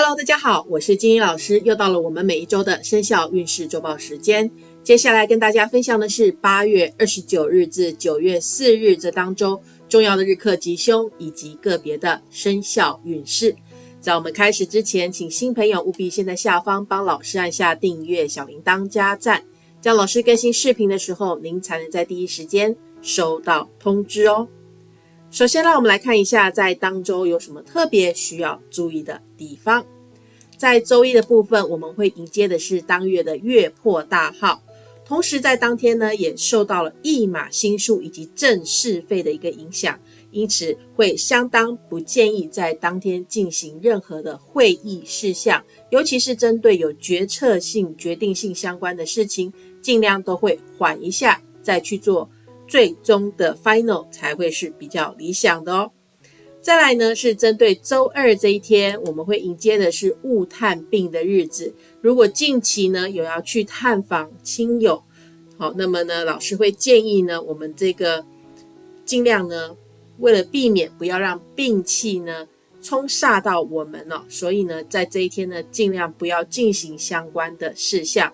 Hello，大家好，我是金英老师，又到了我们每一周的生肖运势周报时间。接下来跟大家分享的是八月二十九日至九月四日这当中重要的日课吉凶以及个别的生肖运势。在我们开始之前，请新朋友务必先在下方帮老师按下订阅、小铃铛、加赞，这样老师更新视频的时候，您才能在第一时间收到通知哦。首先，让我们来看一下，在当周有什么特别需要注意的地方。在周一的部分，我们会迎接的是当月的月破大号，同时在当天呢，也受到了一马星数以及正是费的一个影响，因此会相当不建议在当天进行任何的会议事项，尤其是针对有决策性、决定性相关的事情，尽量都会缓一下再去做。最终的 final 才会是比较理想的哦。再来呢，是针对周二这一天，我们会迎接的是物探病的日子。如果近期呢有要去探访亲友，好，那么呢，老师会建议呢，我们这个尽量呢，为了避免不要让病气呢冲煞到我们哦，所以呢，在这一天呢，尽量不要进行相关的事项。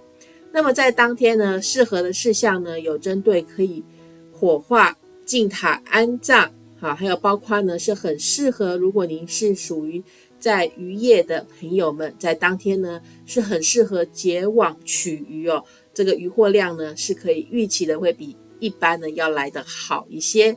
那么在当天呢，适合的事项呢，有针对可以。火化、进塔安葬，啊，还有包括呢，是很适合。如果您是属于在渔业的朋友们，在当天呢，是很适合结网取鱼哦。这个渔获量呢，是可以预期的，会比一般呢要来的好一些。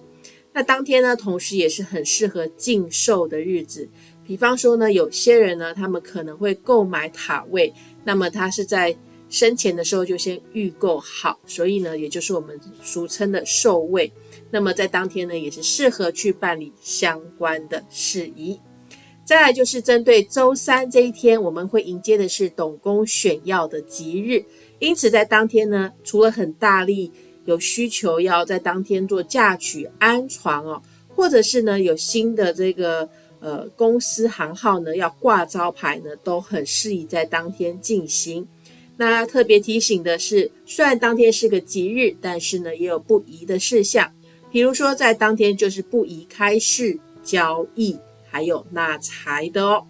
那当天呢，同时也是很适合禁售的日子。比方说呢，有些人呢，他们可能会购买塔位，那么他是在。生前的时候就先预购好，所以呢，也就是我们俗称的寿位。那么在当天呢，也是适合去办理相关的事宜。再来就是针对周三这一天，我们会迎接的是董公选药的吉日，因此在当天呢，除了很大力有需求要在当天做嫁娶安床哦，或者是呢有新的这个呃公司行号呢要挂招牌呢，都很适宜在当天进行。那特别提醒的是，虽然当天是个吉日，但是呢也有不宜的事项，比如说在当天就是不宜开市交易，还有纳财的哦。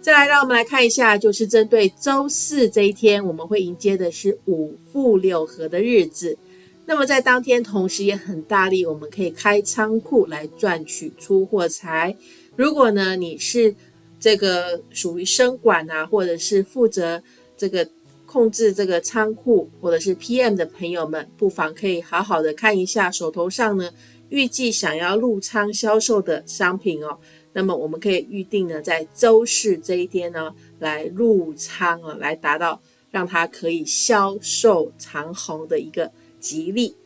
再来，让我们来看一下，就是针对周四这一天，我们会迎接的是五富六合的日子。那么在当天，同时也很大力，我们可以开仓库来赚取出货财。如果呢你是这个属于生管啊，或者是负责这个。控制这个仓库或者是 PM 的朋友们，不妨可以好好的看一下手头上呢预计想要入仓销售的商品哦。那么我们可以预定呢，在周四这一天呢来入仓啊，来达到让它可以销售长虹的一个吉利。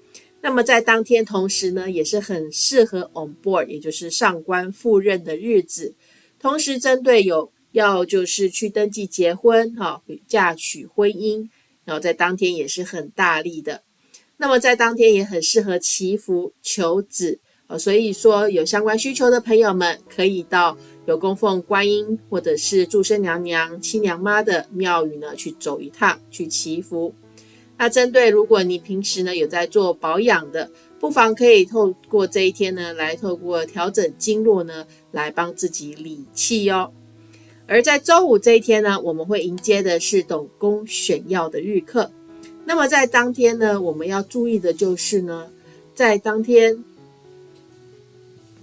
那么在当天同时呢，也是很适合 on board，也就是上官赴任的日子。同时针对有要就是去登记结婚，哈，嫁娶婚姻，然后在当天也是很大力的。那么在当天也很适合祈福求子，呃，所以说有相关需求的朋友们，可以到有供奉观音或者是祝生娘娘、七娘妈的庙宇呢去走一趟，去祈福。那针对如果你平时呢有在做保养的，不妨可以透过这一天呢，来透过调整经络呢，来帮自己理气哦。而在周五这一天呢，我们会迎接的是董公选药的日课。那么在当天呢，我们要注意的就是呢，在当天，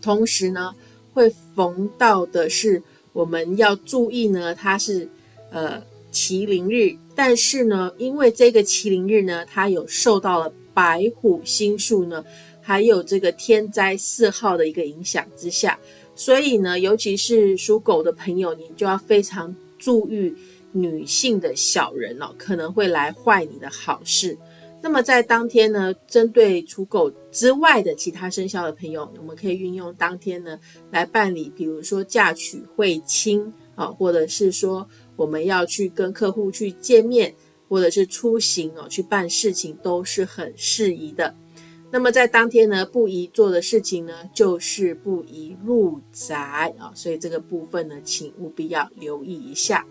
同时呢会逢到的是我们要注意呢，它是呃麒麟日，但是呢，因为这个麒麟日呢，它有受到了白虎星数呢，还有这个天灾四号的一个影响之下。所以呢，尤其是属狗的朋友，你就要非常注意女性的小人哦，可能会来坏你的好事。那么在当天呢，针对属狗之外的其他生肖的朋友，我们可以运用当天呢来办理，比如说嫁娶、会亲啊，或者是说我们要去跟客户去见面，或者是出行哦去办事情，都是很适宜的。那么在当天呢，不宜做的事情呢，就是不宜入宅啊，所以这个部分呢，请务必要留意一下。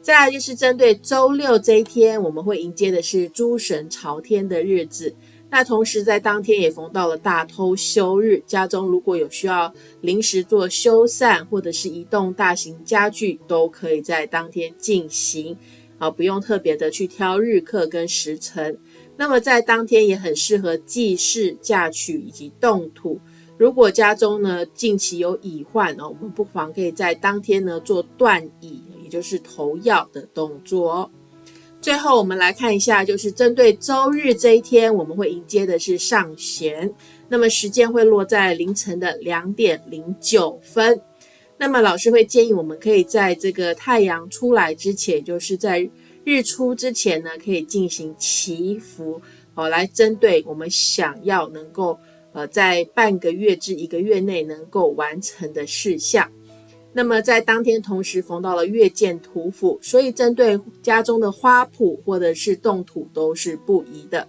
再来就是针对周六这一天，我们会迎接的是诸神朝天的日子。那同时在当天也逢到了大偷休日，家中如果有需要临时做修缮或者是移动大型家具，都可以在当天进行，啊，不用特别的去挑日课跟时辰。那么在当天也很适合祭祀、嫁娶以及动土。如果家中呢近期有乙患哦，我们不妨可以在当天呢做断乙，也就是投药的动作。最后，我们来看一下，就是针对周日这一天，我们会迎接的是上弦，那么时间会落在凌晨的两点零九分。那么老师会建议我们可以在这个太阳出来之前，就是在日出之前呢，可以进行祈福哦，来针对我们想要能够呃在半个月至一个月内能够完成的事项。那么在当天同时逢到了月见土府，所以针对家中的花圃或者是动土都是不宜的。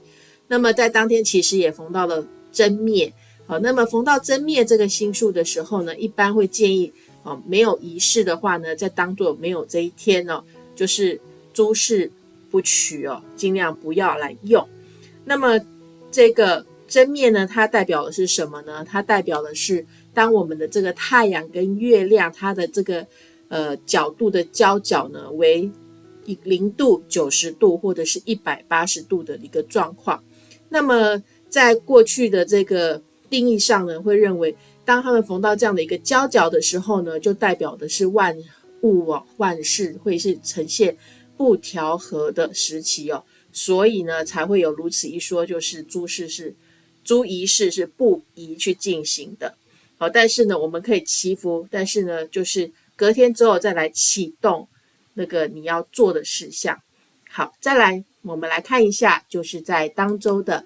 那么在当天其实也逢到了真灭，好，那么逢到真灭这个星数的时候呢，一般会建议，哦，没有仪式的话呢，再当做没有这一天哦，就是诸事不取哦，尽量不要来用。那么这个真面呢，它代表的是什么呢？它代表的是。当我们的这个太阳跟月亮，它的这个呃角度的交角呢，为零度、九十度或者是一百八十度的一个状况，那么在过去的这个定义上呢，会认为当他们逢到这样的一个交角的时候呢，就代表的是万物啊万事会是呈现不调和的时期哦，所以呢才会有如此一说，就是诸事是诸仪式是不宜去进行的。好，但是呢，我们可以祈福，但是呢，就是隔天之后再来启动那个你要做的事项。好，再来，我们来看一下，就是在当周的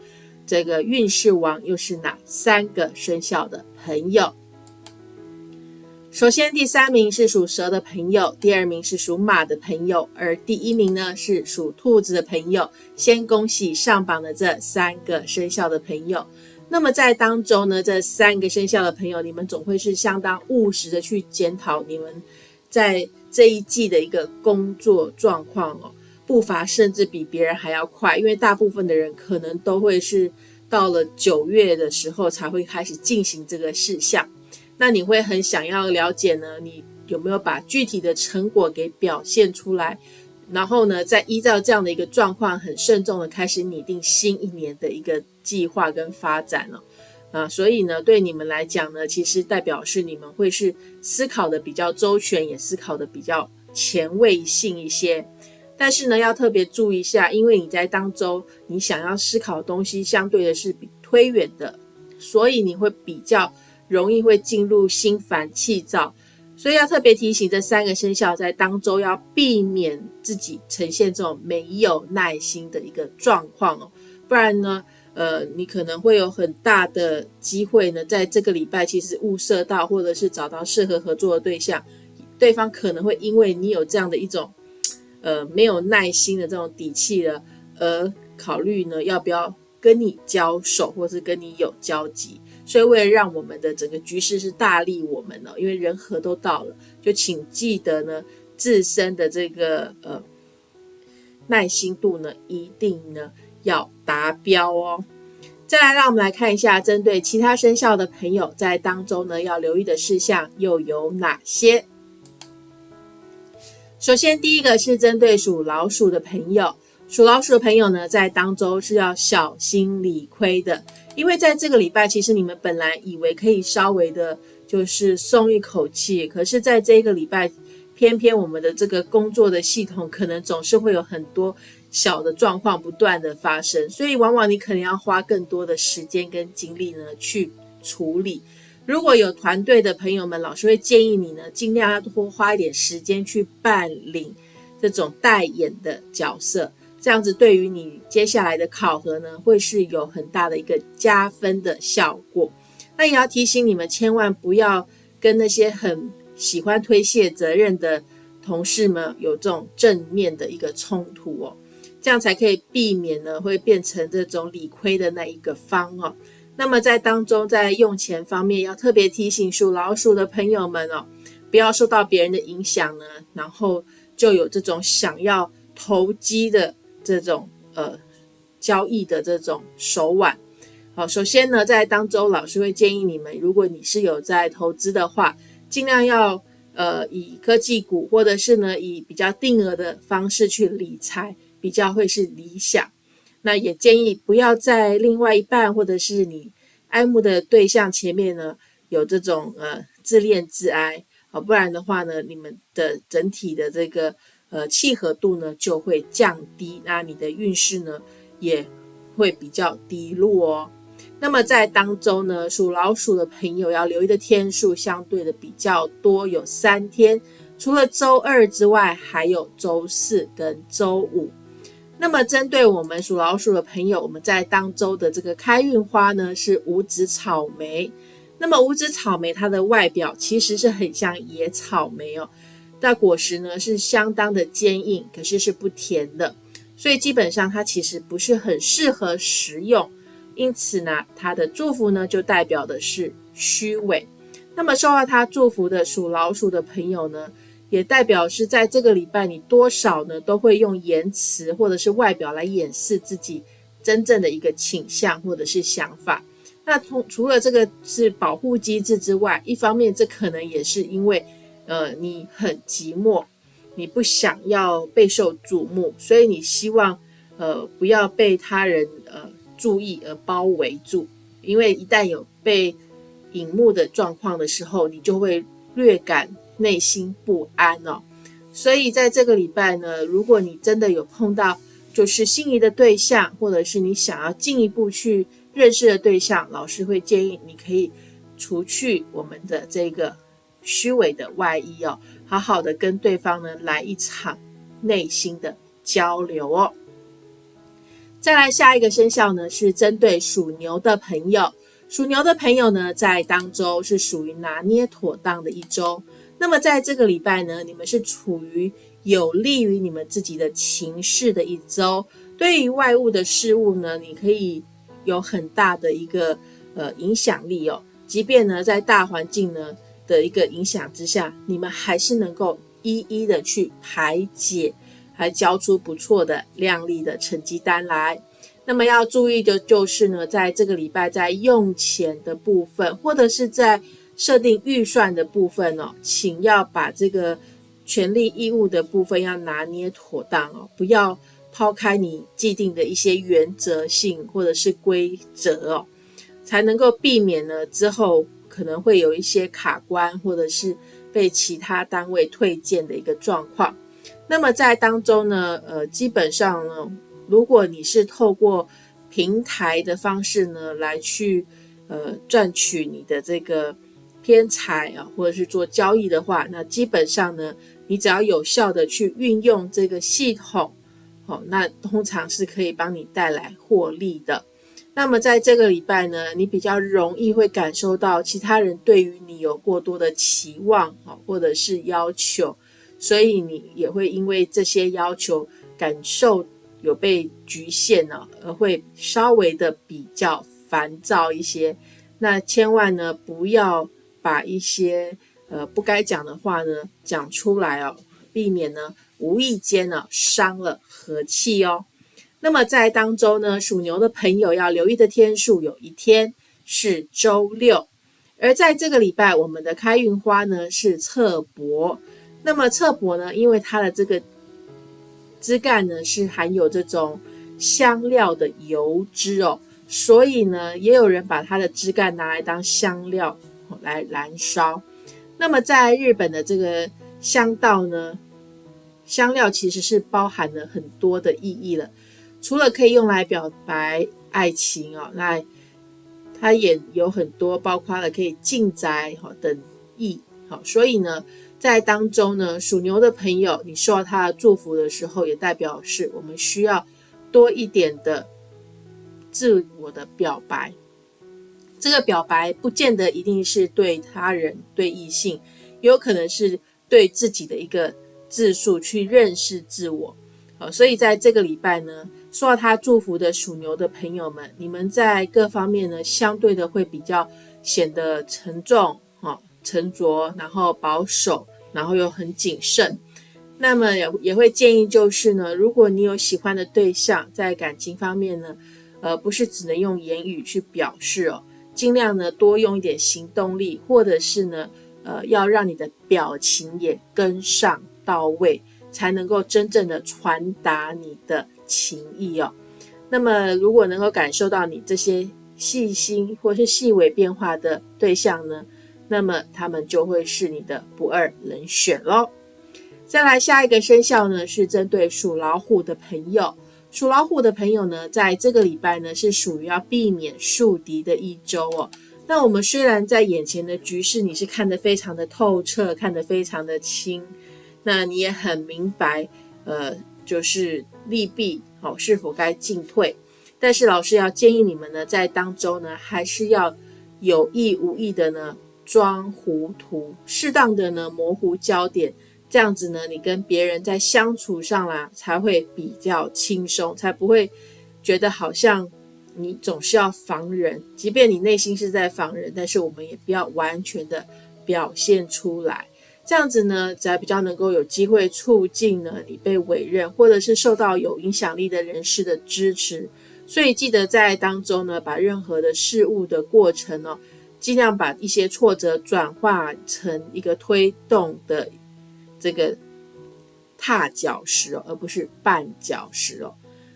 这个运势王又是哪三个生肖的朋友？首先，第三名是属蛇的朋友，第二名是属马的朋友，而第一名呢是属兔子的朋友。先恭喜上榜的这三个生肖的朋友。那么在当中呢，这三个生肖的朋友，你们总会是相当务实的去检讨你们在这一季的一个工作状况哦，步伐甚至比别人还要快，因为大部分的人可能都会是到了九月的时候才会开始进行这个事项。那你会很想要了解呢，你有没有把具体的成果给表现出来？然后呢，再依照这样的一个状况，很慎重的开始拟定新一年的一个计划跟发展了，啊，所以呢，对你们来讲呢，其实代表是你们会是思考的比较周全，也思考的比较前卫性一些。但是呢，要特别注意一下，因为你在当中你想要思考的东西，相对的是比推远的，所以你会比较容易会进入心烦气躁。所以要特别提醒这三个生肖，在当周要避免自己呈现这种没有耐心的一个状况哦，不然呢，呃，你可能会有很大的机会呢，在这个礼拜其实物色到或者是找到适合合作的对象，对方可能会因为你有这样的一种，呃，没有耐心的这种底气了，而考虑呢要不要跟你交手，或是跟你有交集。所以，为了让我们的整个局势是大利我们呢，因为人和都到了，就请记得呢，自身的这个呃耐心度呢，一定呢要达标哦。再来，让我们来看一下，针对其他生肖的朋友，在当中呢要留意的事项又有哪些？首先，第一个是针对属老鼠的朋友。属老鼠的朋友呢，在当周是要小心理亏的，因为在这个礼拜，其实你们本来以为可以稍微的，就是松一口气，可是在这个礼拜，偏偏我们的这个工作的系统，可能总是会有很多小的状况不断的发生，所以往往你可能要花更多的时间跟精力呢去处理。如果有团队的朋友们，老师会建议你呢，尽量要多花一点时间去办理这种代演的角色。这样子对于你接下来的考核呢，会是有很大的一个加分的效果。那也要提醒你们，千万不要跟那些很喜欢推卸责任的同事们有这种正面的一个冲突哦，这样才可以避免呢会变成这种理亏的那一个方哦。那么在当中，在用钱方面要特别提醒属老鼠的朋友们哦，不要受到别人的影响呢，然后就有这种想要投机的。这种呃交易的这种手腕。好，首先呢，在当中老师会建议你们，如果你是有在投资的话，尽量要呃以科技股或者是呢以比较定额的方式去理财，比较会是理想。那也建议不要在另外一半或者是你爱慕的对象前面呢有这种呃自恋自哀啊，不然的话呢，你们的整体的这个呃契合度呢就会降低，那你的运势呢也会比较低落哦。那么在当周呢，属老鼠的朋友要留意的天数相对的比较多，有三天，除了周二之外，还有周四跟周五。那么针对我们属老鼠的朋友，我们在当周的这个开运花呢是五指草莓。那么五指草莓它的外表其实是很像野草莓哦，那果实呢是相当的坚硬，可是是不甜的，所以基本上它其实不是很适合食用。因此呢，它的祝福呢就代表的是虚伪。那么受到它祝福的属老鼠的朋友呢，也代表是在这个礼拜你多少呢都会用言辞或者是外表来掩饰自己真正的一个倾向或者是想法。那从除了这个是保护机制之外，一方面这可能也是因为呃你很寂寞，你不想要备受瞩目，所以你希望呃不要被他人呃。注意而包围住，因为一旦有被引目的状况的时候，你就会略感内心不安哦。所以在这个礼拜呢，如果你真的有碰到就是心仪的对象，或者是你想要进一步去认识的对象，老师会建议你可以除去我们的这个虚伪的外衣哦，好好的跟对方呢来一场内心的交流哦。再来下一个生肖呢，是针对属牛的朋友。属牛的朋友呢，在当周是属于拿捏妥当的一周。那么在这个礼拜呢，你们是处于有利于你们自己的情势的一周。对于外物的事物呢，你可以有很大的一个呃影响力哦。即便呢，在大环境呢的一个影响之下，你们还是能够一一的去排解。还交出不错的亮丽的成绩单来。那么要注意的就是呢，在这个礼拜在用钱的部分，或者是在设定预算的部分哦，请要把这个权利义务的部分要拿捏妥当哦，不要抛开你既定的一些原则性或者是规则哦，才能够避免呢之后可能会有一些卡关，或者是被其他单位退件的一个状况。那么在当中呢，呃，基本上呢，如果你是透过平台的方式呢来去呃赚取你的这个偏财啊，或者是做交易的话，那基本上呢，你只要有效的去运用这个系统，哦，那通常是可以帮你带来获利的。那么在这个礼拜呢，你比较容易会感受到其他人对于你有过多的期望啊，或者是要求。所以你也会因为这些要求感受有被局限呢，而会稍微的比较烦躁一些。那千万呢不要把一些呃不该讲的话呢讲出来哦，避免呢无意间呢伤了和气哦。那么在当周呢，属牛的朋友要留意的天数有一天是周六，而在这个礼拜，我们的开运花呢是侧柏。那么侧柏呢？因为它的这个枝干呢是含有这种香料的油脂哦，所以呢，也有人把它的枝干拿来当香料来燃烧。那么在日本的这个香道呢，香料其实是包含了很多的意义了，除了可以用来表白爱情哦，那它也有很多包括了可以进宅哈等意好，所以呢。在当中呢，属牛的朋友，你受到他的祝福的时候，也代表是我们需要多一点的自我的表白。这个表白不见得一定是对他人、对异性，也有可能是对自己的一个自述，去认识自我。好，所以在这个礼拜呢，受到他祝福的属牛的朋友们，你们在各方面呢，相对的会比较显得沉重、哈沉着，然后保守。然后又很谨慎，那么也也会建议就是呢，如果你有喜欢的对象，在感情方面呢，呃，不是只能用言语去表示哦，尽量呢多用一点行动力，或者是呢，呃，要让你的表情也跟上到位，才能够真正的传达你的情意哦。那么，如果能够感受到你这些细心或是细微变化的对象呢，那么他们就会是你的不二人选喽。再来下一个生肖呢，是针对属老虎的朋友。属老虎的朋友呢，在这个礼拜呢，是属于要避免树敌的一周哦。那我们虽然在眼前的局势，你是看得非常的透彻，看得非常的清，那你也很明白，呃，就是利弊。好，是否该进退？但是老师要建议你们呢，在当中呢，还是要有意无意的呢装糊涂，适当的呢模糊焦点，这样子呢，你跟别人在相处上啦才会比较轻松，才不会觉得好像你总是要防人，即便你内心是在防人，但是我们也不要完全的表现出来。这样子呢，才比较能够有机会促进呢你被委任，或者是受到有影响力的人士的支持。所以记得在当中呢，把任何的事物的过程哦，尽量把一些挫折转化成一个推动的这个踏脚石哦，而不是绊脚石哦。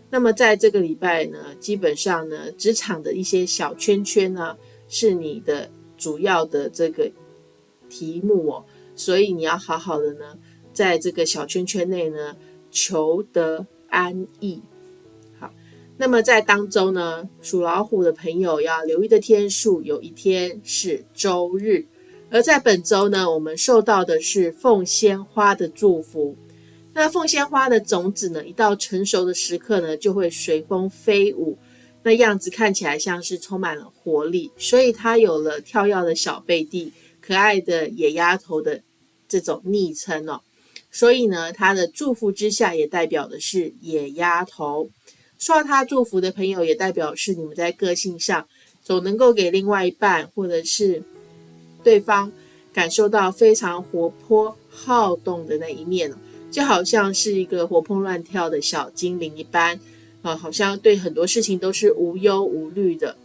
那么在这个礼拜呢，基本上呢，职场的一些小圈圈呢，是你的主要的这个题目哦。所以你要好好的呢，在这个小圈圈内呢，求得安逸。好，那么在当中呢，属老虎的朋友要留意的天数，有一天是周日。而在本周呢，我们受到的是凤仙花的祝福。那凤仙花的种子呢，一到成熟的时刻呢，就会随风飞舞，那样子看起来像是充满了活力，所以它有了跳跃的小贝蒂。可爱的野丫头的这种昵称哦，所以呢，他的祝福之下也代表的是野丫头。受到他祝福的朋友，也代表是你们在个性上总能够给另外一半或者是对方感受到非常活泼好动的那一面就好像是一个活蹦乱跳的小精灵一般啊，好像对很多事情都是无忧无虑的，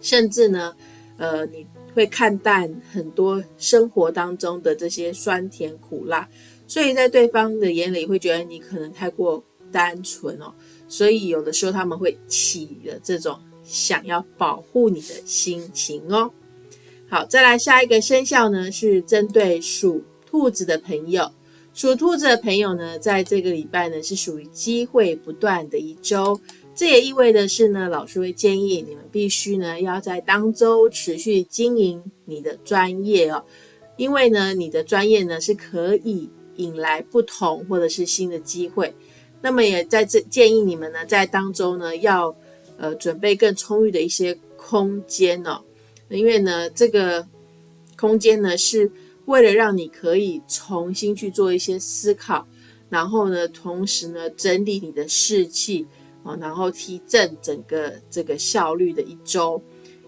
甚至呢，呃，你。会看淡很多生活当中的这些酸甜苦辣，所以在对方的眼里会觉得你可能太过单纯哦，所以有的时候他们会起了这种想要保护你的心情哦。好，再来下一个生肖呢，是针对属兔子的朋友，属兔子的朋友呢，在这个礼拜呢是属于机会不断的一周。这也意味的是呢，老师会建议你们必须呢要在当周持续经营你的专业哦，因为呢你的专业呢是可以引来不同或者是新的机会。那么也在这建议你们呢在当周呢要呃准备更充裕的一些空间哦，因为呢这个空间呢是为了让你可以重新去做一些思考，然后呢同时呢整理你的士气。啊，然后提振整个这个效率的一周，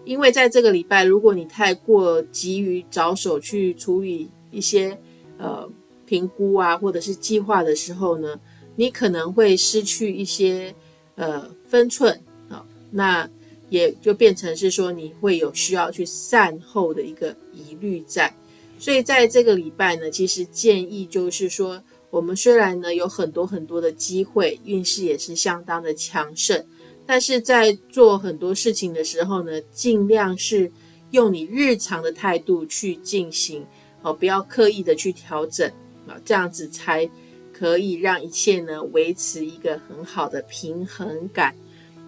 因为在这个礼拜，如果你太过急于着手去处理一些呃评估啊，或者是计划的时候呢，你可能会失去一些呃分寸啊，那也就变成是说你会有需要去善后的一个疑虑在，所以在这个礼拜呢，其实建议就是说。我们虽然呢有很多很多的机会，运势也是相当的强盛，但是在做很多事情的时候呢，尽量是用你日常的态度去进行，哦，不要刻意的去调整啊，这样子才可以让一切呢维持一个很好的平衡感。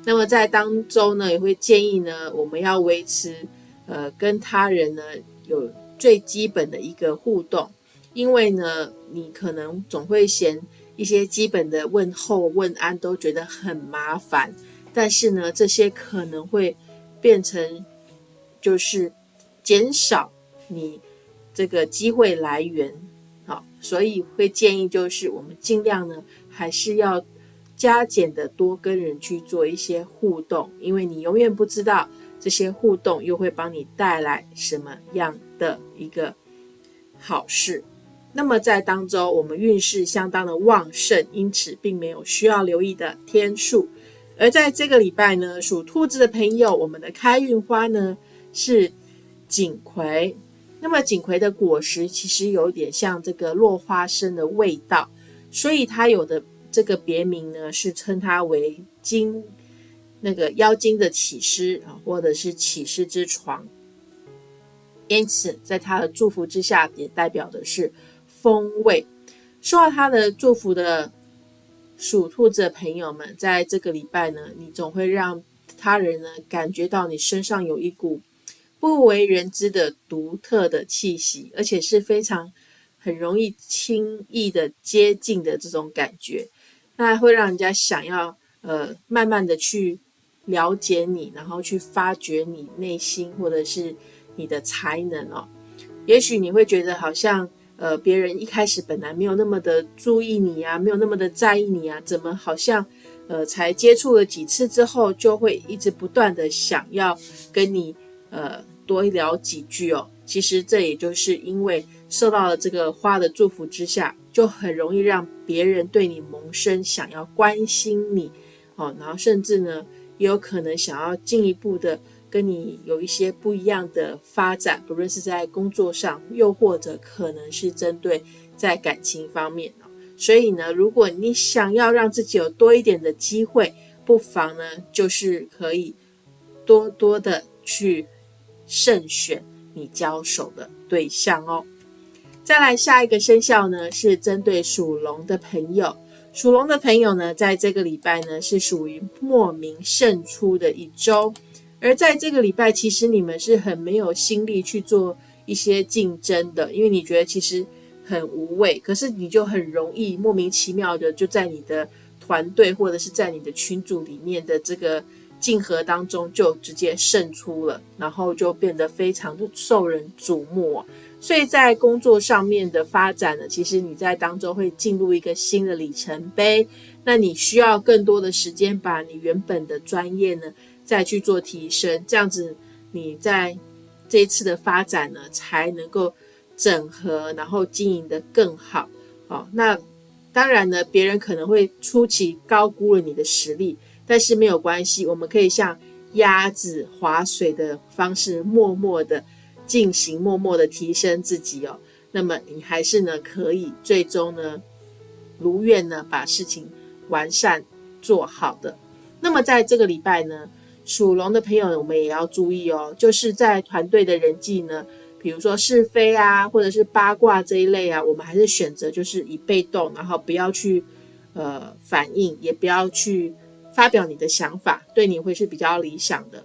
那么在当中呢，也会建议呢，我们要维持呃跟他人呢有最基本的一个互动。因为呢，你可能总会嫌一些基本的问候、问安都觉得很麻烦，但是呢，这些可能会变成就是减少你这个机会来源，好，所以会建议就是我们尽量呢，还是要加减的多跟人去做一些互动，因为你永远不知道这些互动又会帮你带来什么样的一个好事。那么在当周我们运势相当的旺盛，因此并没有需要留意的天数。而在这个礼拜呢，属兔子的朋友，我们的开运花呢是锦葵。那么锦葵的果实其实有点像这个落花生的味道，所以它有的这个别名呢是称它为金那个妖精的起司啊，或者是起司之床。因此，在他的祝福之下，也代表的是风味。受到他的祝福的属兔子的朋友们，在这个礼拜呢，你总会让他人呢感觉到你身上有一股不为人知的独特的气息，而且是非常很容易轻易的接近的这种感觉。那会让人家想要呃慢慢的去了解你，然后去发掘你内心或者是。你的才能哦，也许你会觉得好像呃，别人一开始本来没有那么的注意你啊，没有那么的在意你啊，怎么好像呃，才接触了几次之后，就会一直不断的想要跟你呃多聊几句哦。其实这也就是因为受到了这个花的祝福之下，就很容易让别人对你萌生想要关心你哦，然后甚至呢，也有可能想要进一步的。跟你有一些不一样的发展，不论是在工作上，又或者可能是针对在感情方面哦。所以呢，如果你想要让自己有多一点的机会，不妨呢，就是可以多多的去慎选你交手的对象哦。再来下一个生肖呢，是针对属龙的朋友。属龙的朋友呢，在这个礼拜呢，是属于莫名胜出的一周。而在这个礼拜，其实你们是很没有心力去做一些竞争的，因为你觉得其实很无谓。可是你就很容易莫名其妙的就在你的团队或者是在你的群组里面的这个竞合当中就直接胜出了，然后就变得非常的受人瞩目。所以在工作上面的发展呢，其实你在当中会进入一个新的里程碑。那你需要更多的时间把你原本的专业呢。再去做提升，这样子你在这一次的发展呢，才能够整合，然后经营的更好。哦，那当然呢，别人可能会初期高估了你的实力，但是没有关系，我们可以像鸭子划水的方式，默默的进行，默默的提升自己哦。那么你还是呢，可以最终呢，如愿呢，把事情完善做好的。那么在这个礼拜呢。属龙的朋友，我们也要注意哦。就是在团队的人际呢，比如说是非啊，或者是八卦这一类啊，我们还是选择就是以被动，然后不要去呃反应，也不要去发表你的想法，对你会是比较理想的。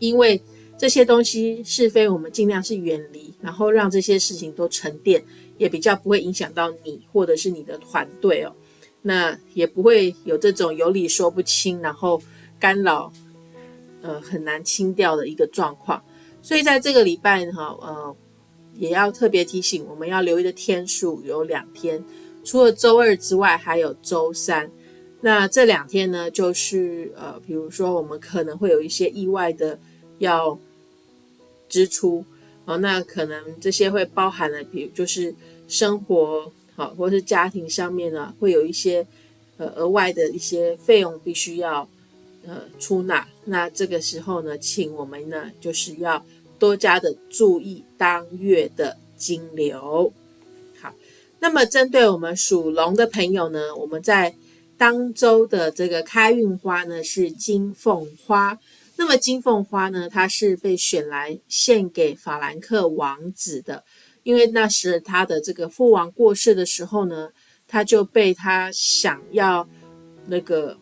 因为这些东西是非，我们尽量是远离，然后让这些事情都沉淀，也比较不会影响到你或者是你的团队哦。那也不会有这种有理说不清，然后。干扰，呃，很难清掉的一个状况，所以在这个礼拜哈，呃，也要特别提醒，我们要留意的天数有两天，除了周二之外，还有周三。那这两天呢，就是呃，比如说我们可能会有一些意外的要支出哦，那可能这些会包含了，比如就是生活好，或是家庭上面呢，会有一些呃额外的一些费用必须要。呃，出纳，那这个时候呢，请我们呢就是要多加的注意当月的金流。好，那么针对我们属龙的朋友呢，我们在当周的这个开运花呢是金凤花。那么金凤花呢，它是被选来献给法兰克王子的，因为那时他的这个父王过世的时候呢，他就被他想要那个。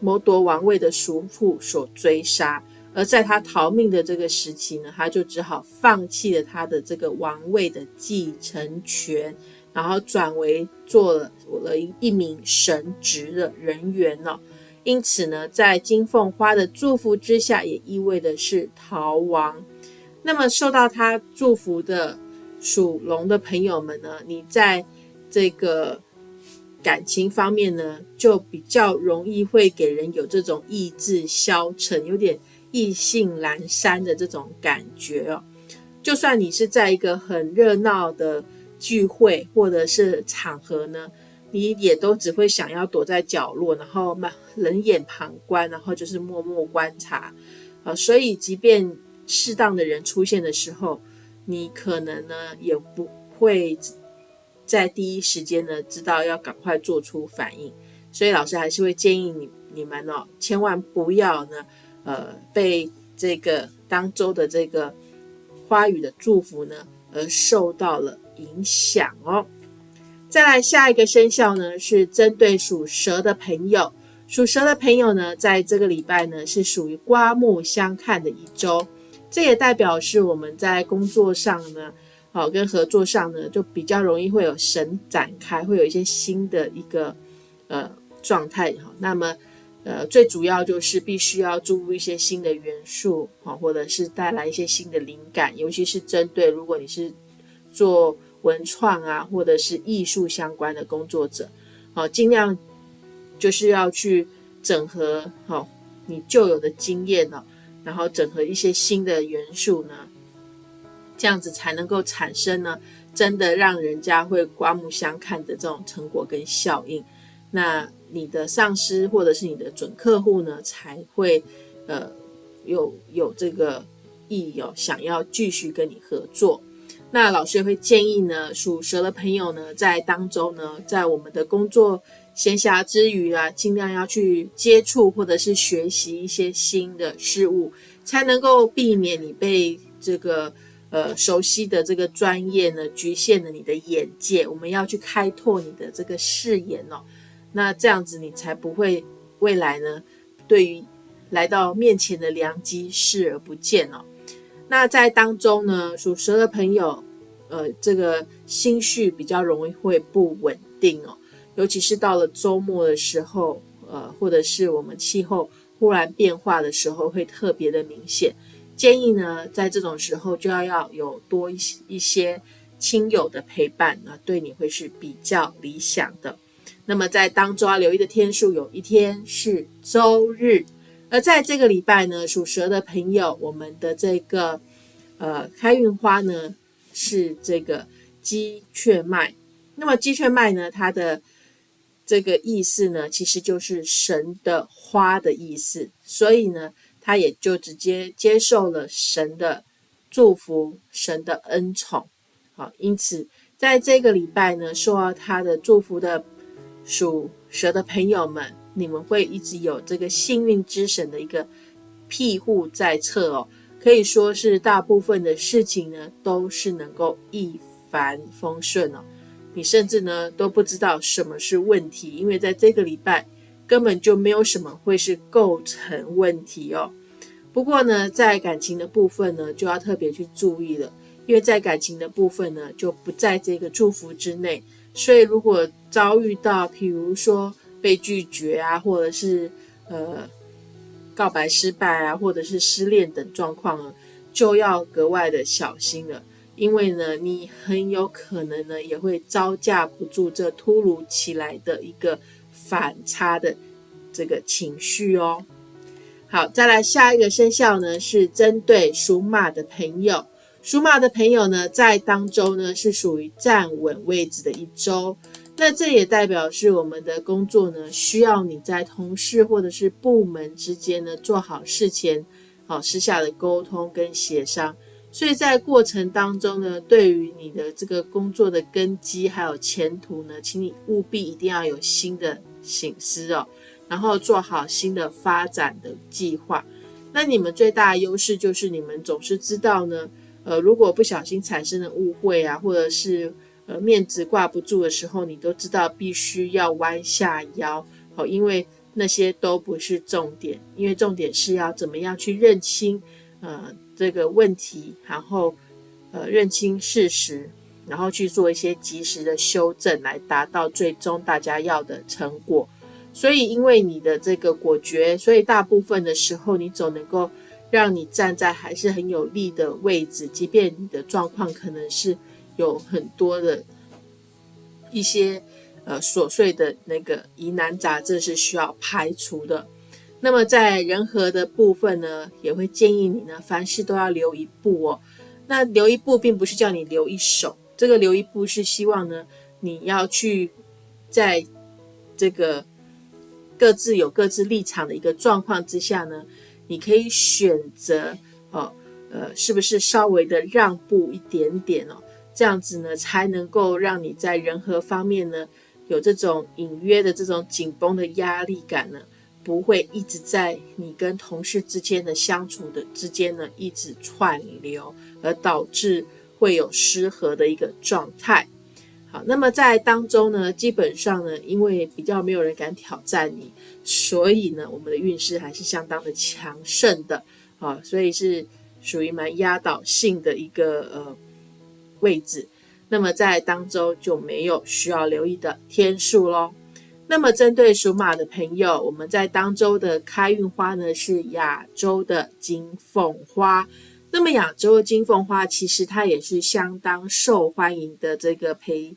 谋夺王位的叔父所追杀，而在他逃命的这个时期呢，他就只好放弃了他的这个王位的继承权，然后转为做了了一名神职的人员了。因此呢，在金凤花的祝福之下，也意味的是逃亡。那么受到他祝福的属龙的朋友们呢，你在这个。感情方面呢，就比较容易会给人有这种意志消沉、有点意兴阑珊的这种感觉哦。就算你是在一个很热闹的聚会或者是场合呢，你也都只会想要躲在角落，然后嘛冷眼旁观，然后就是默默观察，啊，所以即便适当的人出现的时候，你可能呢也不会在第一时间呢知道要赶快做出反应，所以老师还是会建议你你们哦，千万不要呢，呃，被这个当周的这个花语的祝福呢而受到了影响哦。再来下一个生肖呢，是针对属蛇的朋友。属蛇的朋友呢，在这个礼拜呢，是属于刮目相看的一周。这也代表是我们在工作上呢，好跟合作上呢，就比较容易会有神展开，会有一些新的一个呃状态哈。那么呃，最主要就是必须要注入一些新的元素啊，或者是带来一些新的灵感，尤其是针对如果你是做。文创啊，或者是艺术相关的工作者，好，尽量就是要去整合好你旧有的经验呢，然后整合一些新的元素呢，这样子才能够产生呢，真的让人家会刮目相看的这种成果跟效应。那你的上司或者是你的准客户呢，才会呃有有这个意义哦，想要继续跟你合作。那老师也会建议呢，属蛇的朋友呢，在当中呢，在我们的工作闲暇之余啊，尽量要去接触或者是学习一些新的事物，才能够避免你被这个呃熟悉的这个专业呢局限了你的眼界。我们要去开拓你的这个视野哦，那这样子你才不会未来呢，对于来到面前的良机视而不见哦。那在当中呢，属蛇的朋友，呃，这个心绪比较容易会不稳定哦，尤其是到了周末的时候，呃，或者是我们气候忽然变化的时候，会特别的明显。建议呢，在这种时候就要要有多一些一些亲友的陪伴，那对你会是比较理想的。那么在当中要留意的天数，有一天是周日。而在这个礼拜呢，属蛇的朋友，我们的这个呃开运花呢是这个鸡雀麦。那么鸡雀麦呢，它的这个意思呢，其实就是神的花的意思，所以呢，他也就直接接受了神的祝福，神的恩宠。好，因此在这个礼拜呢，受到他的祝福的属蛇的朋友们。你们会一直有这个幸运之神的一个庇护在侧哦，可以说是大部分的事情呢都是能够一帆风顺哦。你甚至呢都不知道什么是问题，因为在这个礼拜根本就没有什么会是构成问题哦。不过呢，在感情的部分呢就要特别去注意了，因为在感情的部分呢就不在这个祝福之内，所以如果遭遇到，譬如说。被拒绝啊，或者是呃告白失败啊，或者是失恋等状况，就要格外的小心了。因为呢，你很有可能呢也会招架不住这突如其来的一个反差的这个情绪哦。好，再来下一个生肖呢，是针对属马的朋友。属马的朋友呢，在当周呢是属于站稳位置的一周。那这也代表是我们的工作呢，需要你在同事或者是部门之间呢做好事前好私下的沟通跟协商。所以在过程当中呢，对于你的这个工作的根基还有前途呢，请你务必一定要有新的醒思哦，然后做好新的发展的计划。那你们最大的优势就是你们总是知道呢，呃，如果不小心产生了误会啊，或者是。呃，面子挂不住的时候，你都知道必须要弯下腰，好，因为那些都不是重点，因为重点是要怎么样去认清呃这个问题，然后呃认清事实，然后去做一些及时的修正，来达到最终大家要的成果。所以，因为你的这个果决，所以大部分的时候，你总能够让你站在还是很有利的位置，即便你的状况可能是。有很多的一些呃琐碎的那个疑难杂症是需要排除的。那么在人和的部分呢，也会建议你呢，凡事都要留一步哦。那留一步，并不是叫你留一手，这个留一步是希望呢，你要去在这个各自有各自立场的一个状况之下呢，你可以选择哦，呃，是不是稍微的让步一点点哦？这样子呢，才能够让你在人和方面呢，有这种隐约的这种紧绷的压力感呢，不会一直在你跟同事之间的相处的之间呢，一直串流，而导致会有失和的一个状态。好，那么在当中呢，基本上呢，因为比较没有人敢挑战你，所以呢，我们的运势还是相当的强盛的啊，所以是属于蛮压倒性的一个呃。位置，那么在当周就没有需要留意的天数喽。那么针对属马的朋友，我们在当周的开运花呢是亚洲的金凤花。那么亚洲的金凤花其实它也是相当受欢迎的这个培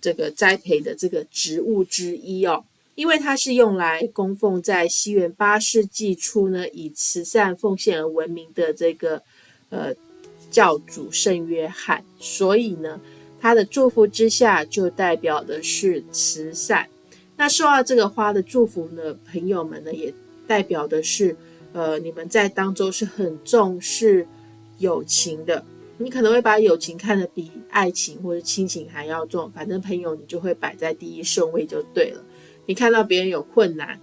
这个栽培的这个植物之一哦，因为它是用来供奉在西元八世纪初呢以慈善奉献而闻名的这个呃。教主圣约翰，所以呢，他的祝福之下就代表的是慈善。那受到这个花的祝福呢，朋友们呢，也代表的是，呃，你们在当中是很重视友情的。你可能会把友情看得比爱情或者亲情还要重，反正朋友你就会摆在第一顺位就对了。你看到别人有困难，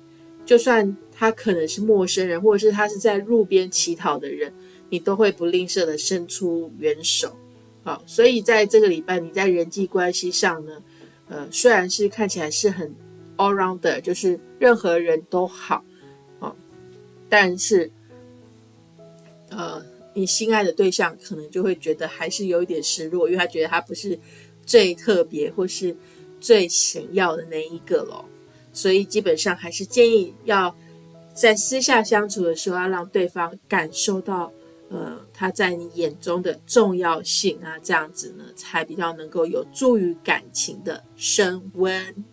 就算他可能是陌生人，或者是他是在路边乞讨的人。你都会不吝啬的伸出援手，好，所以在这个礼拜，你在人际关系上呢，呃，虽然是看起来是很 all round，就是任何人都好，哦，但是，呃，你心爱的对象可能就会觉得还是有一点失落，因为他觉得他不是最特别或是最想要的那一个咯。所以基本上还是建议要在私下相处的时候，要让对方感受到。呃，他在你眼中的重要性啊，这样子呢，才比较能够有助于感情的升温。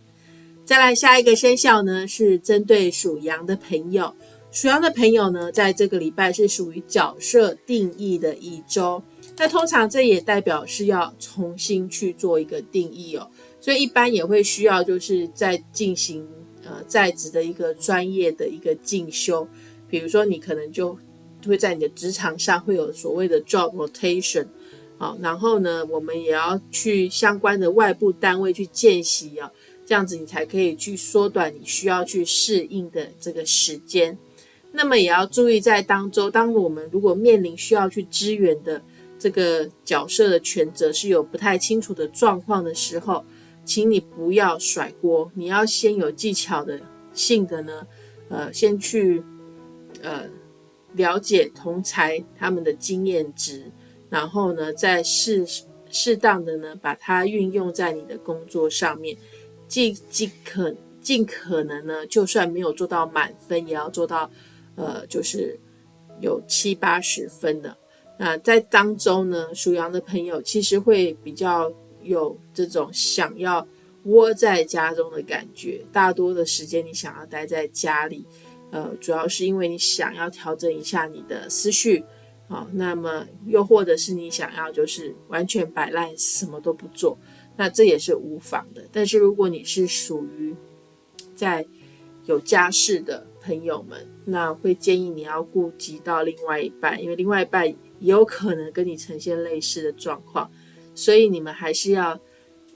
再来下一个生肖呢，是针对属羊的朋友。属羊的朋友呢，在这个礼拜是属于角色定义的一周。那通常这也代表是要重新去做一个定义哦，所以一般也会需要就是在进行呃在职的一个专业的一个进修，比如说你可能就。会在你的职场上会有所谓的 job rotation，好，然后呢，我们也要去相关的外部单位去见习啊，这样子你才可以去缩短你需要去适应的这个时间。那么也要注意在当中，当我们如果面临需要去支援的这个角色的权责是有不太清楚的状况的时候，请你不要甩锅，你要先有技巧的性的呢，呃，先去呃。了解同才他们的经验值，然后呢，再适适当的呢，把它运用在你的工作上面，尽尽可尽可能呢，就算没有做到满分，也要做到，呃，就是有七八十分的。那在当中呢，属羊的朋友其实会比较有这种想要窝在家中的感觉，大多的时间你想要待在家里。呃，主要是因为你想要调整一下你的思绪，好，那么又或者是你想要就是完全摆烂，什么都不做，那这也是无妨的。但是如果你是属于在有家室的朋友们，那会建议你要顾及到另外一半，因为另外一半也有可能跟你呈现类似的状况，所以你们还是要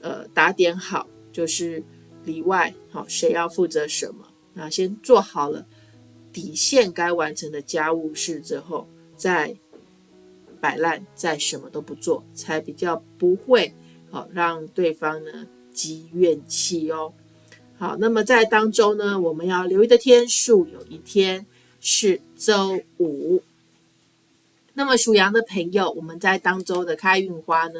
呃打点好，就是里外好谁要负责什么，那先做好了。底线该完成的家务事之后，再摆烂，再什么都不做，才比较不会好让对方呢积怨气哦。好，那么在当中呢，我们要留意的天数有一天是周五。那么属羊的朋友，我们在当周的开运花呢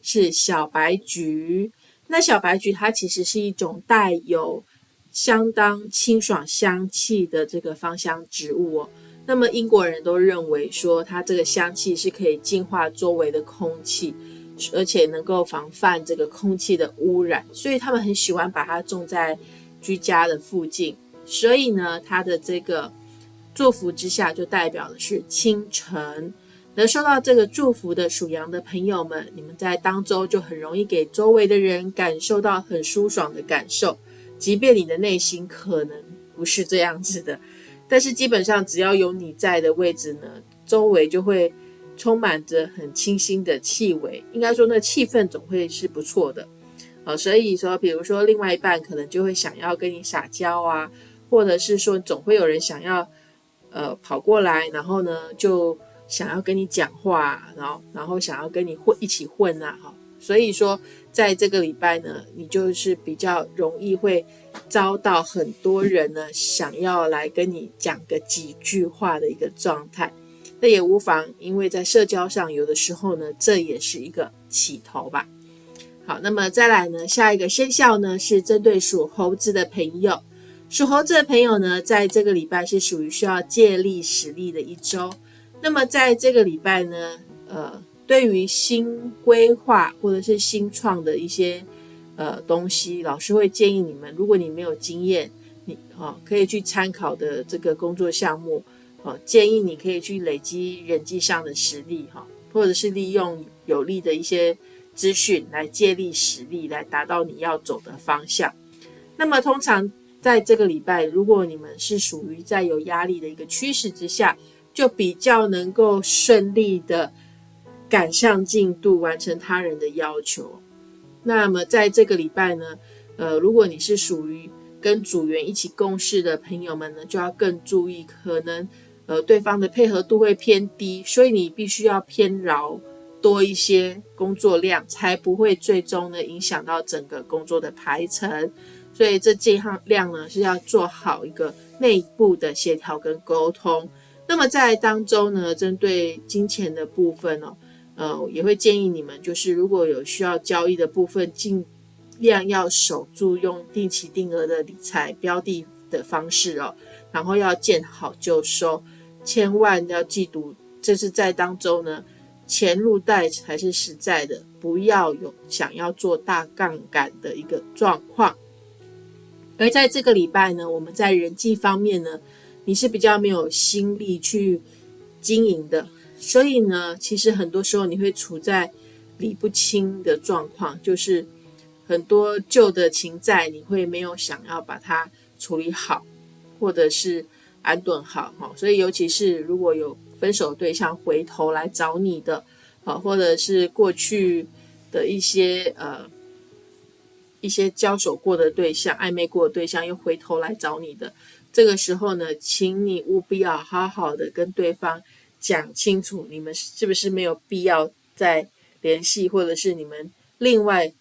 是小白菊。那小白菊它其实是一种带有。相当清爽香气的这个芳香植物哦，那么英国人都认为说它这个香气是可以净化周围的空气，而且能够防范这个空气的污染，所以他们很喜欢把它种在居家的附近。所以呢，它的这个祝福之下就代表的是清晨。能收到这个祝福的属羊的朋友们，你们在当周就很容易给周围的人感受到很舒爽的感受，即便你的内心可能不是这样子的，但是基本上只要有你在的位置呢，周围就会充满着很清新的气味，应该说那气氛总会是不错的。呃，所以说，比如说另外一半可能就会想要跟你撒娇啊，或者是说总会有人想要呃跑过来，然后呢就想要跟你讲话，然后然后想要跟你混一起混啊，哈。所以说，在这个礼拜呢，你就是比较容易会遭到很多人呢想要来跟你讲个几句话的一个状态。那也无妨，因为在社交上有的时候呢，这也是一个起头吧。好，那么再来呢？下一个生肖呢是针对属猴子的朋友。属猴子的朋友呢，在这个礼拜是属于需要借力使力的一周。那么在这个礼拜呢，呃，对于新规划或者是新创的一些呃东西，老师会建议你们，如果你没有经验，你啊可以去参考的这个工作项目，哦，建议你可以去累积人际上的实力哈，或者是利用有利的一些。资讯来借力实力，来达到你要走的方向。那么，通常在这个礼拜，如果你们是属于在有压力的一个趋势之下，就比较能够顺利的赶上进度，完成他人的要求。那么，在这个礼拜呢，呃，如果你是属于跟组员一起共事的朋友们呢，就要更注意，可能呃对方的配合度会偏低，所以你必须要偏饶。多一些工作量，才不会最终呢影响到整个工作的排程。所以这这项量呢是要做好一个内部的协调跟沟通。那么在当中呢，针对金钱的部分哦，呃，也会建议你们，就是如果有需要交易的部分，尽量要守住用定期定额的理财标的的方式哦，然后要见好就收，千万要记住，这是在当中呢。钱入袋才是实在的，不要有想要做大杠杆的一个状况。而在这个礼拜呢，我们在人际方面呢，你是比较没有心力去经营的，所以呢，其实很多时候你会处在理不清的状况，就是很多旧的情债，你会没有想要把它处理好，或者是安顿好哈。所以，尤其是如果有分手对象回头来找你的，啊，或者是过去的一些呃一些交手过的对象、暧昧过的对象又回头来找你的，这个时候呢，请你务必要好好的跟对方讲清楚，你们是不是没有必要再联系，或者是你们另外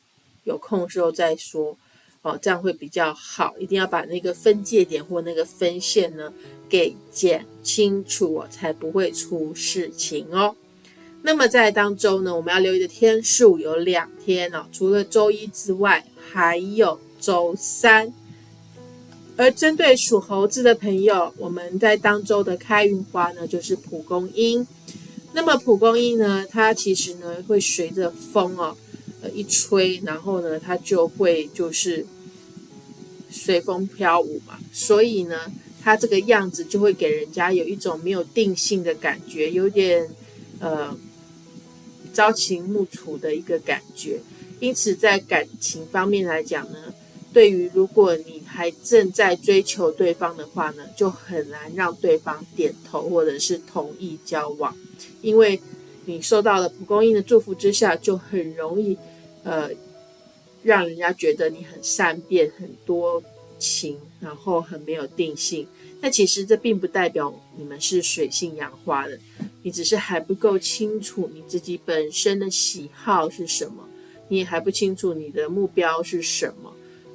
有空时候再说。哦，这样会比较好，一定要把那个分界点或那个分线呢给剪清楚，哦，才不会出事情哦。那么在当周呢，我们要留意的天数有两天哦，除了周一之外，还有周三。而针对属猴子的朋友，我们在当周的开运花呢，就是蒲公英。那么蒲公英呢，它其实呢会随着风哦。呃，一吹，然后呢，它就会就是随风飘舞嘛，所以呢，它这个样子就会给人家有一种没有定性的感觉，有点呃朝秦暮楚的一个感觉。因此，在感情方面来讲呢，对于如果你还正在追求对方的话呢，就很难让对方点头或者是同意交往，因为。你受到了蒲公英的祝福之下，就很容易，呃，让人家觉得你很善变、很多情，然后很没有定性。那其实这并不代表你们是水性杨花的，你只是还不够清楚你自己本身的喜好是什么，你也还不清楚你的目标是什么。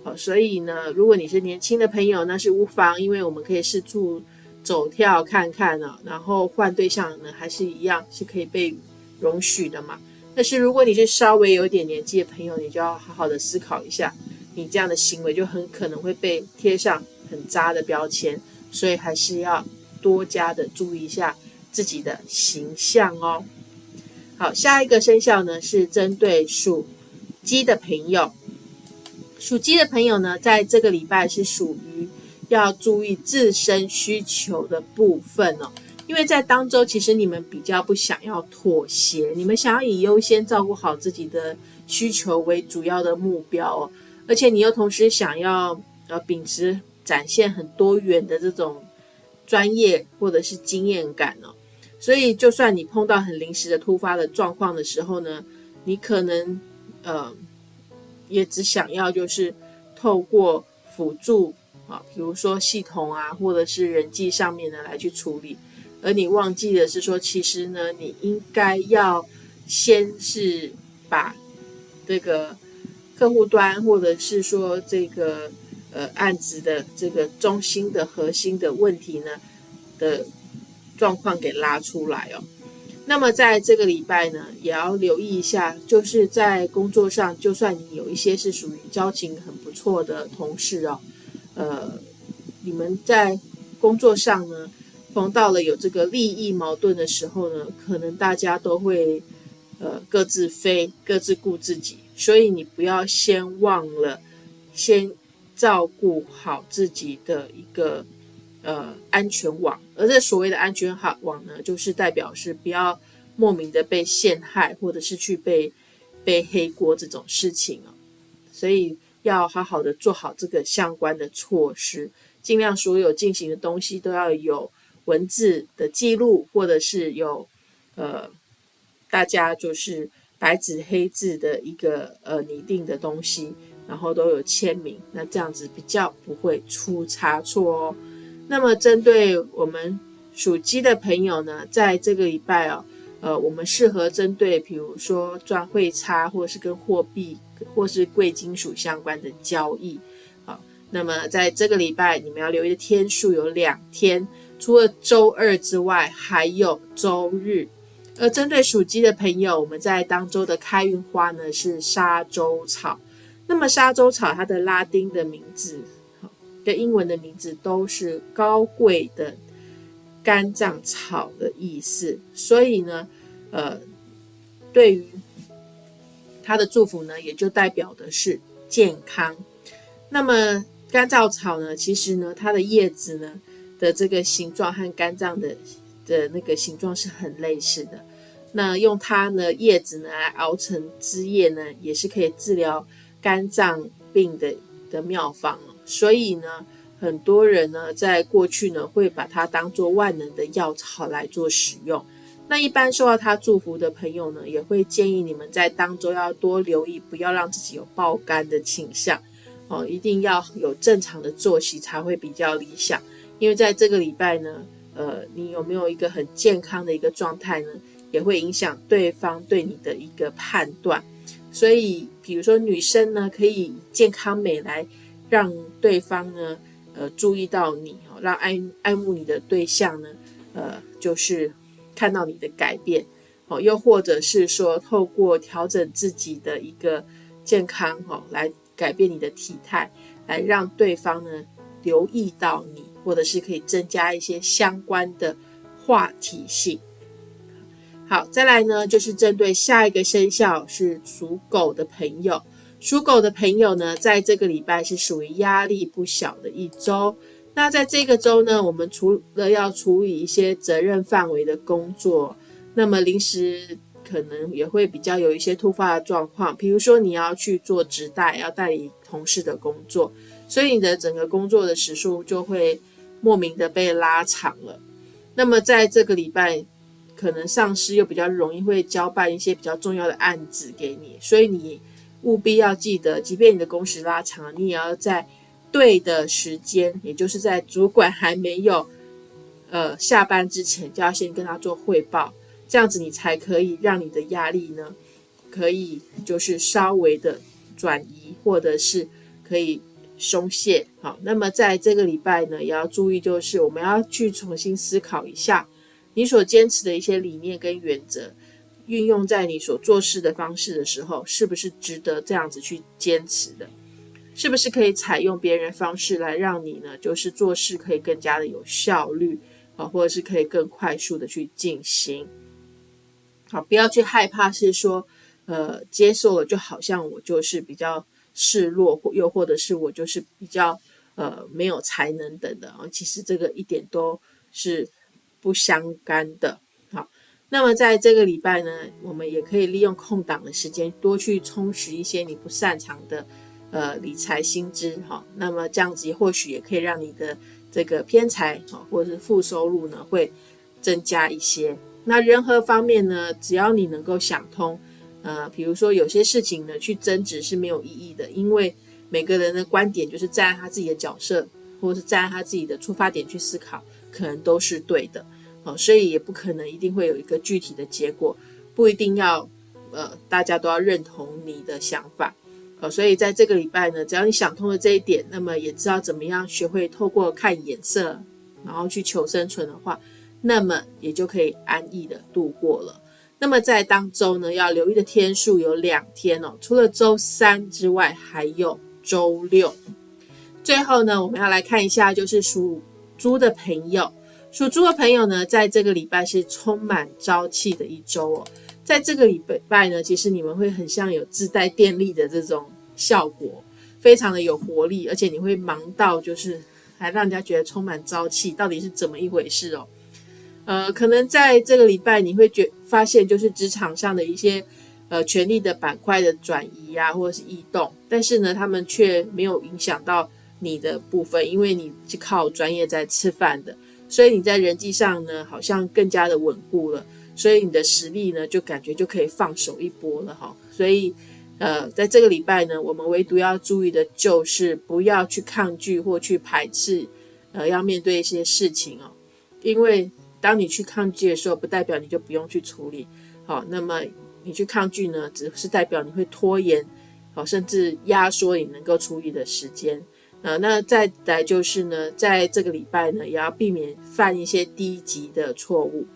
好，所以呢，如果你是年轻的朋友，那是无妨，因为我们可以试出。走跳看看呢，然后换对象呢，还是一样是可以被容许的嘛。但是如果你是稍微有点年纪的朋友，你就要好好的思考一下，你这样的行为就很可能会被贴上很渣的标签，所以还是要多加的注意一下自己的形象哦。好，下一个生肖呢是针对属鸡的朋友，属鸡的朋友呢，在这个礼拜是属于。要注意自身需求的部分哦，因为在当周其实你们比较不想要妥协，你们想要以优先照顾好自己的需求为主要的目标哦，而且你又同时想要呃秉持展现很多元的这种专业或者是经验感哦，所以就算你碰到很临时的突发的状况的时候呢，你可能呃也只想要就是透过辅助啊，比如说系统啊或者是人际上面的来去处理。而你忘记的是说，其实呢，你应该要先是把这个客户端，或者是说这个呃案子的这个中心的核心的问题呢的状况给拉出来哦。那么在这个礼拜呢，也要留意一下，就是在工作上，就算你有一些是属于交情很不错的同事哦，呃，你们在工作上呢。逢到了有这个利益矛盾的时候呢，可能大家都会呃各自飞，各自顾自己，所以你不要先忘了先照顾好自己的一个呃安全网，而这所谓的安全好网呢，就是代表是不要莫名的被陷害，或者是去被背黑锅这种事情哦，所以要好好的做好这个相关的措施，尽量所有进行的东西都要有。文字的记录，或者是有呃，大家就是白纸黑字的一个呃拟定的东西，然后都有签名，那这样子比较不会出差错哦。那么针对我们属鸡的朋友呢，在这个礼拜哦，呃，我们适合针对比如说赚汇差，或是跟货币或是贵金属相关的交易。好，那么在这个礼拜，你们要留意的天数有两天。除了周二之外，还有周日。而针对属鸡的朋友，我们在当周的开运花呢是沙洲草。那么沙洲草它的拉丁的名字跟英文的名字都是高贵的肝脏草的意思，所以呢，呃，对于它的祝福呢，也就代表的是健康。那么干燥草呢，其实呢，它的叶子呢。的这个形状和肝脏的的那个形状是很类似的。那用它呢叶子呢来熬成汁液呢，也是可以治疗肝脏病的的妙方。所以呢，很多人呢在过去呢会把它当做万能的药草来做使用。那一般受到它祝福的朋友呢，也会建议你们在当中要多留意，不要让自己有爆肝的倾向哦，一定要有正常的作息才会比较理想。因为在这个礼拜呢，呃，你有没有一个很健康的一个状态呢？也会影响对方对你的一个判断。所以，比如说女生呢，可以健康美来让对方呢，呃，注意到你哦，让爱爱慕你的对象呢，呃，就是看到你的改变哦，又或者是说透过调整自己的一个健康哦，来改变你的体态，来让对方呢留意到你。或者是可以增加一些相关的话题性。好，再来呢，就是针对下一个生肖是属狗的朋友。属狗的朋友呢，在这个礼拜是属于压力不小的一周。那在这个周呢，我们除了要处理一些责任范围的工作，那么临时可能也会比较有一些突发的状况，比如说你要去做直代，要代理同事的工作，所以你的整个工作的时数就会。莫名的被拉长了，那么在这个礼拜，可能上司又比较容易会交办一些比较重要的案子给你，所以你务必要记得，即便你的工时拉长，你也要在对的时间，也就是在主管还没有呃下班之前，就要先跟他做汇报，这样子你才可以让你的压力呢，可以就是稍微的转移，或者是可以。松懈，好，那么在这个礼拜呢，也要注意，就是我们要去重新思考一下，你所坚持的一些理念跟原则，运用在你所做事的方式的时候，是不是值得这样子去坚持的？是不是可以采用别人方式来让你呢，就是做事可以更加的有效率啊，或者是可以更快速的去进行？好，不要去害怕，是说，呃，接受了就好像我就是比较。示弱，或又或者是我就是比较呃没有才能等的啊，其实这个一点都是不相干的。那么在这个礼拜呢，我们也可以利用空档的时间，多去充实一些你不擅长的呃理财新知。哈，那么这样子或许也可以让你的这个偏财啊，或者是负收入呢，会增加一些。那任何方面呢，只要你能够想通，呃，比如说有些事情呢，去争执是没有意义的，因为每个人的观点就是站在他自己的角色，或者是站在他自己的出发点去思考，可能都是对的，哦，所以也不可能一定会有一个具体的结果，不一定要，呃，大家都要认同你的想法，哦，所以在这个礼拜呢，只要你想通了这一点，那么也知道怎么样学会透过看眼色，然后去求生存的话。那么也就可以安逸的度过了。那么在当周呢，要留意的天数有两天哦，除了周三之外，还有周六。最后呢，我们要来看一下，就是属猪的朋友，属猪的朋友呢，在这个礼拜是充满朝气的一周哦。在这个礼拜呢，其实你们会很像有自带电力的这种效果，非常的有活力，而且你会忙到就是还让人家觉得充满朝气，到底是怎么一回事哦？呃，可能在这个礼拜你会觉发现，就是职场上的一些呃权力的板块的转移啊，或者是异动，但是呢，他们却没有影响到你的部分，因为你是靠专业在吃饭的，所以你在人际上呢，好像更加的稳固了，所以你的实力呢，就感觉就可以放手一搏了哈。所以呃，在这个礼拜呢，我们唯独要注意的就是不要去抗拒或去排斥，呃，要面对一些事情哦，因为。当你去抗拒的时候，不代表你就不用去处理。好，那么你去抗拒呢，只是代表你会拖延，好，甚至压缩你能够处理的时间。啊，那再来就是呢，在这个礼拜呢，也要避免犯一些低级的错误。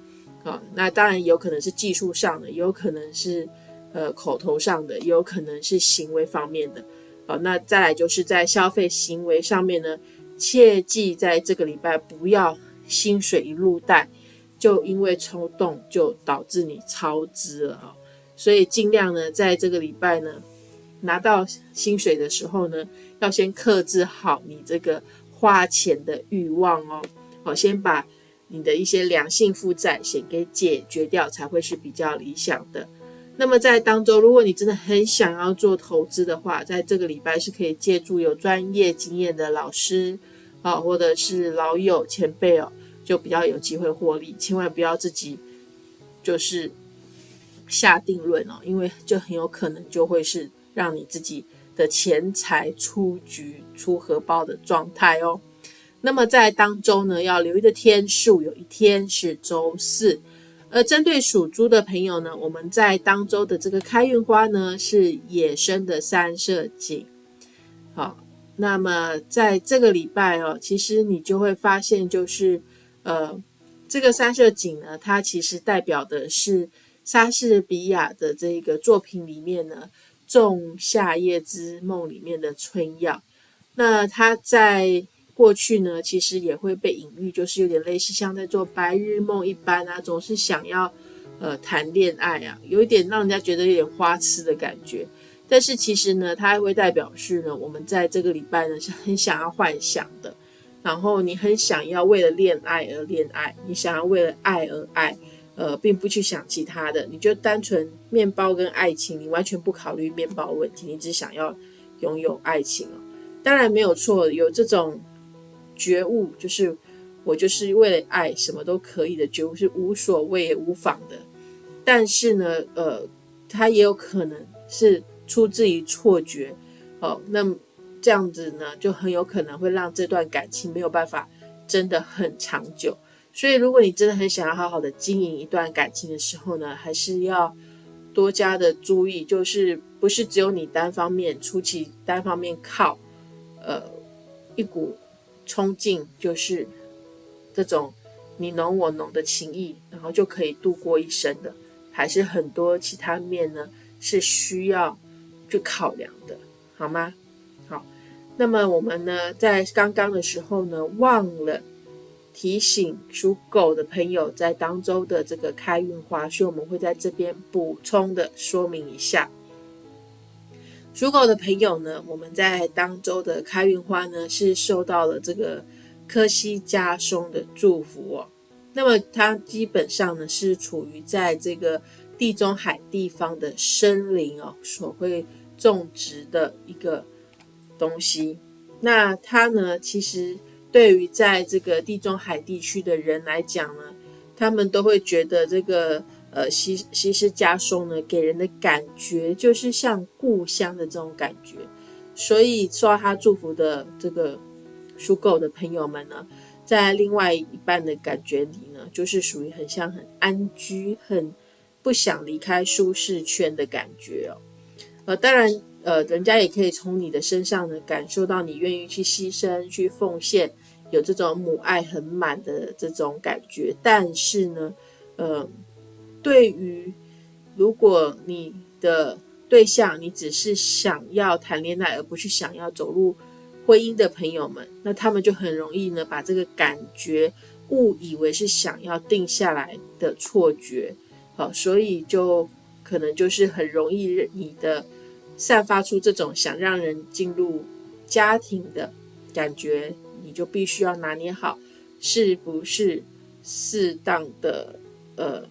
好，那当然有可能是技术上的，也有可能是呃口头上的，也有可能是行为方面的。好，那再来就是在消费行为上面呢，切记在这个礼拜不要薪水一路带。就因为冲动，就导致你超支了啊！所以尽量呢，在这个礼拜呢，拿到薪水的时候呢，要先克制好你这个花钱的欲望哦。好，先把你的一些良性负债先给解决掉，才会是比较理想的。那么在当中，如果你真的很想要做投资的话，在这个礼拜是可以借助有专业经验的老师啊，或者是老友前辈哦。就比较有机会获利，千万不要自己就是下定论哦，因为就很有可能就会是让你自己的钱财出局、出荷包的状态哦。那么在当中呢，要留意的天数有一天是周四，而针对属猪的朋友呢，我们在当周的这个开运花呢是野生的三色堇。好，那么在这个礼拜哦，其实你就会发现就是。呃，这个三色堇呢，它其实代表的是莎士比亚的这个作品里面呢，《仲夏夜之梦》里面的春药。那它在过去呢，其实也会被隐喻，就是有点类似像在做白日梦一般啊，总是想要呃谈恋爱啊，有一点让人家觉得有点花痴的感觉。但是其实呢，它还会代表是呢，我们在这个礼拜呢是很想要幻想的。然后你很想要为了恋爱而恋爱，你想要为了爱而爱，呃，并不去想其他的，你就单纯面包跟爱情，你完全不考虑面包问题，你只想要拥有爱情哦。当然没有错，有这种觉悟，就是我就是为了爱什么都可以的觉悟是无所谓无妨的。但是呢，呃，它也有可能是出自于错觉，哦，那。这样子呢，就很有可能会让这段感情没有办法真的很长久。所以，如果你真的很想要好好的经营一段感情的时候呢，还是要多加的注意，就是不是只有你单方面出其单方面靠，呃，一股冲劲，就是这种你侬我侬的情谊，然后就可以度过一生的，还是很多其他面呢是需要去考量的，好吗？好那么我们呢，在刚刚的时候呢，忘了提醒属狗的朋友，在当周的这个开运花，所以我们会在这边补充的说明一下。属狗的朋友呢，我们在当周的开运花呢，是受到了这个科西嘉松的祝福哦。那么它基本上呢是处于在这个地中海地方的森林哦所会种植的一个东西。那它呢，其实对于在这个地中海地区的人来讲呢，他们都会觉得这个呃西西施加松呢，给人的感觉就是像故乡的这种感觉。所以受他祝福的这个属狗的朋友们呢。在另外一半的感觉里呢，就是属于很像很安居、很不想离开舒适圈的感觉哦。呃，当然，呃，人家也可以从你的身上呢感受到你愿意去牺牲、去奉献，有这种母爱很满的这种感觉。但是呢，呃，对于如果你的对象你只是想要谈恋爱，而不是想要走入。婚姻的朋友们，那他们就很容易呢，把这个感觉误以为是想要定下来的错觉，好，所以就可能就是很容易你的散发出这种想让人进入家庭的感觉，你就必须要拿捏好是不是适当的呃，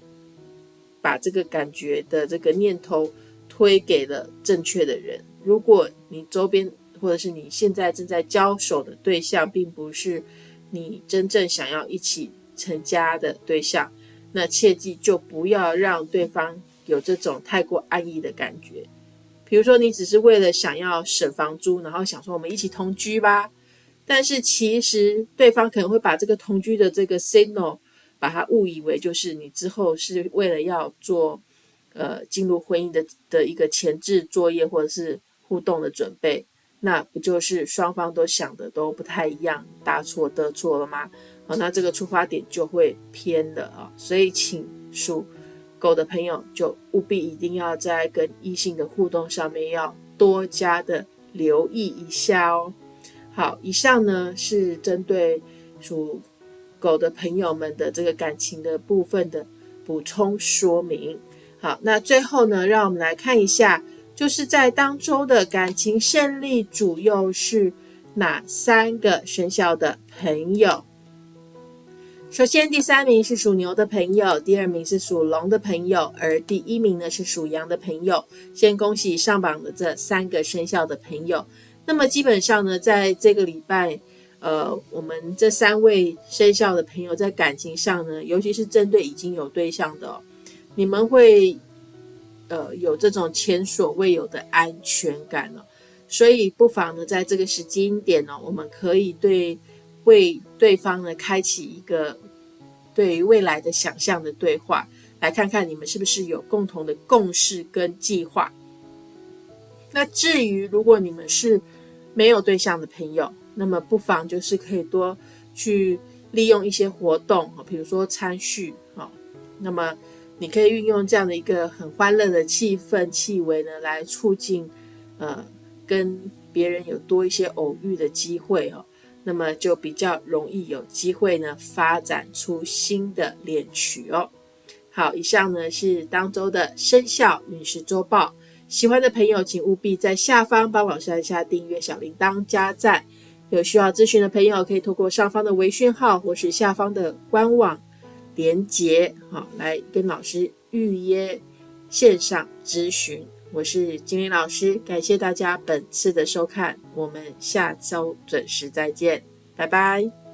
把这个感觉的这个念头推给了正确的人。如果你周边，或者是你现在正在交手的对象，并不是你真正想要一起成家的对象，那切记就不要让对方有这种太过安逸的感觉。比如说，你只是为了想要省房租，然后想说我们一起同居吧，但是其实对方可能会把这个同居的这个 signal，把它误以为就是你之后是为了要做呃进入婚姻的的一个前置作业，或者是互动的准备。那不就是双方都想的都不太一样，大错特错了吗？好，那这个出发点就会偏了啊。所以，请属狗的朋友就务必一定要在跟异性的互动上面要多加的留意一下哦。好，以上呢是针对属狗的朋友们的这个感情的部分的补充说明。好，那最后呢，让我们来看一下。就是在当周的感情胜利主又是哪三个生肖的朋友？首先，第三名是属牛的朋友，第二名是属龙的朋友，而第一名呢是属羊的朋友。先恭喜上榜的这三个生肖的朋友。那么基本上呢，在这个礼拜，呃，我们这三位生肖的朋友在感情上呢，尤其是针对已经有对象的，你们会。呃，有这种前所未有的安全感了，所以不妨呢，在这个时间点呢，我们可以对为对方呢开启一个对于未来的想象的对话，来看看你们是不是有共同的共识跟计划。那至于如果你们是没有对象的朋友，那么不妨就是可以多去利用一些活动，比如说参序啊，那么。你可以运用这样的一个很欢乐的气氛、气味呢，来促进，呃，跟别人有多一些偶遇的机会哦。那么就比较容易有机会呢，发展出新的恋曲哦。好，以上呢是当周的生肖运势周报。喜欢的朋友，请务必在下方帮老师按下订阅、小铃铛、加赞。有需要咨询的朋友，可以透过上方的微讯号或是下方的官网。连接好，来跟老师预约线上咨询。我是金玲老师，感谢大家本次的收看，我们下周准时再见，拜拜。